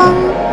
风。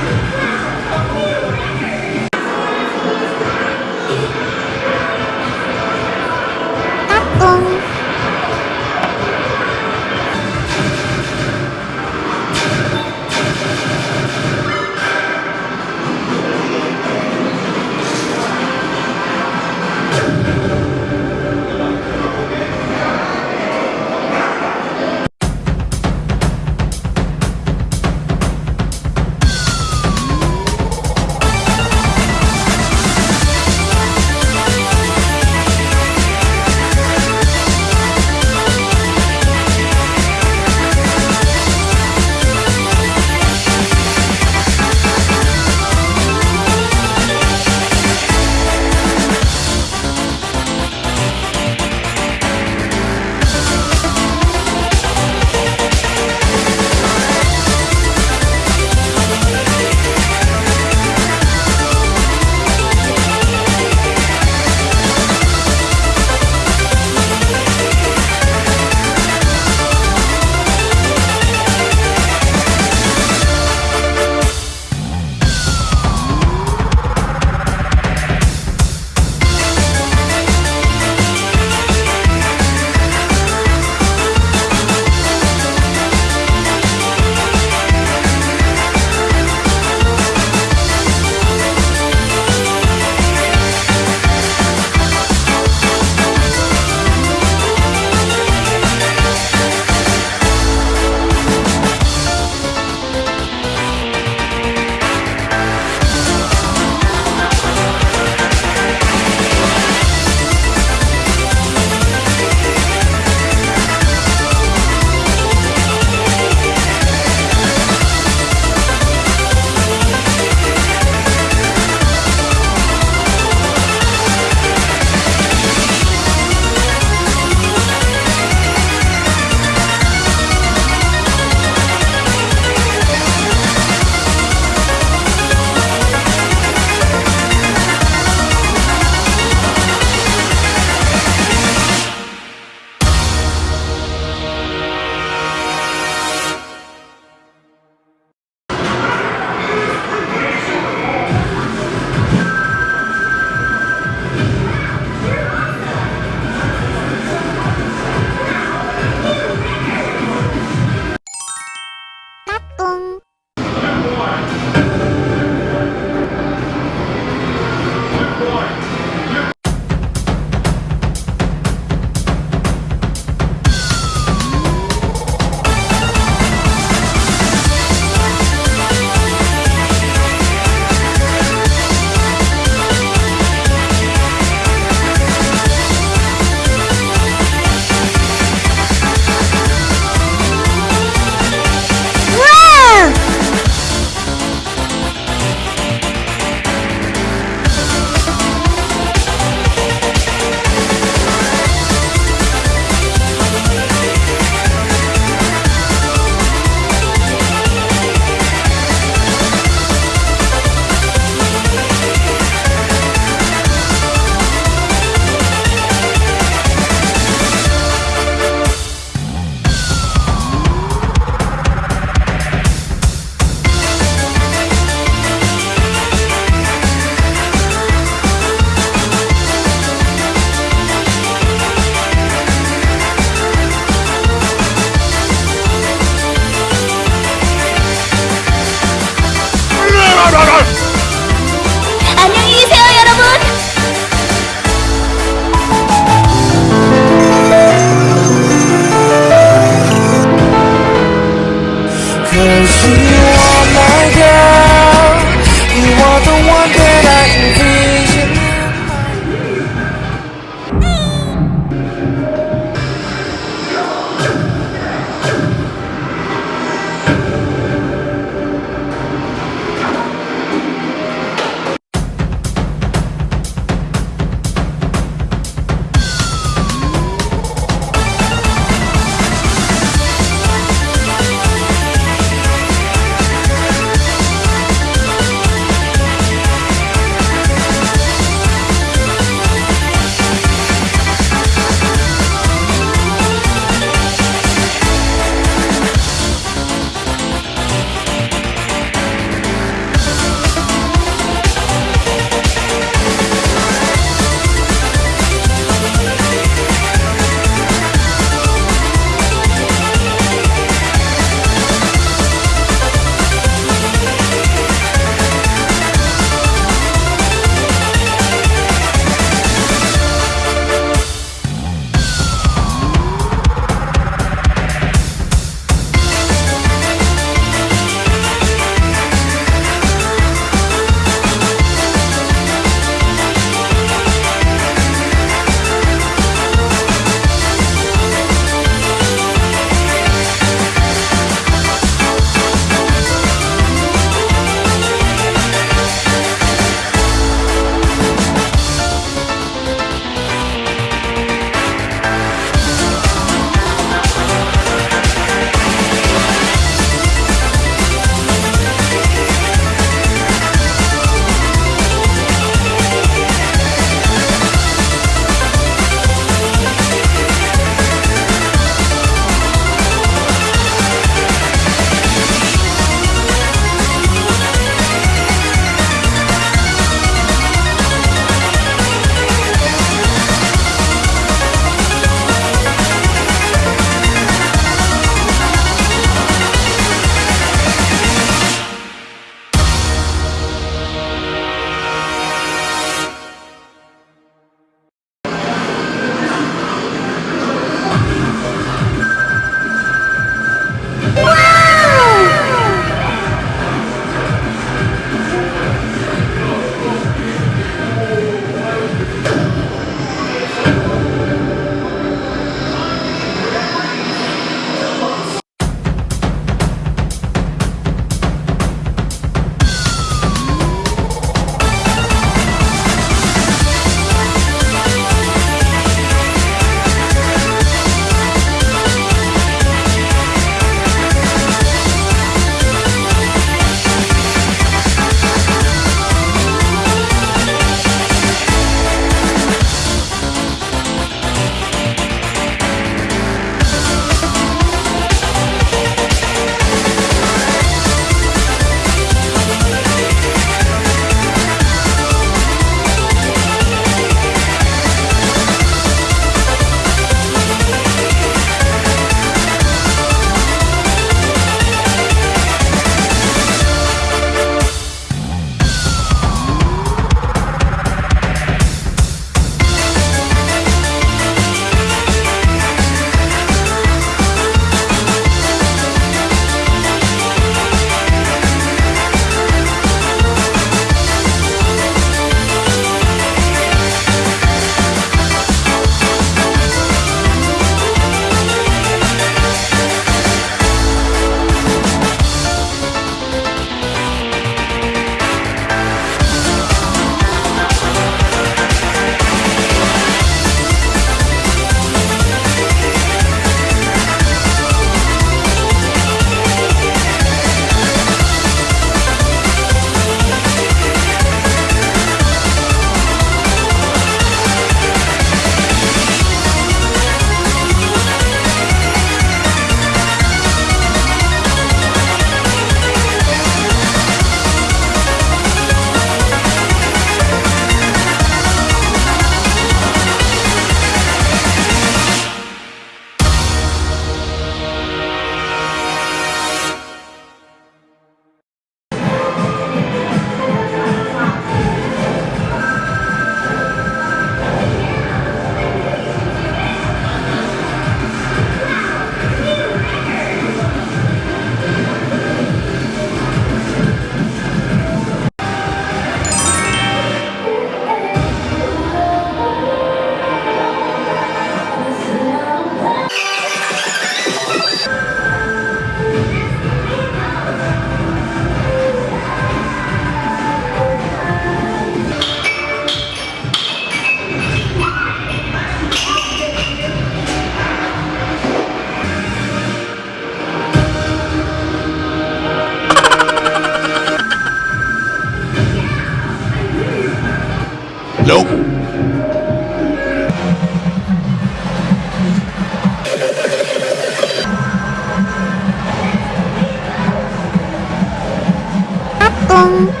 똥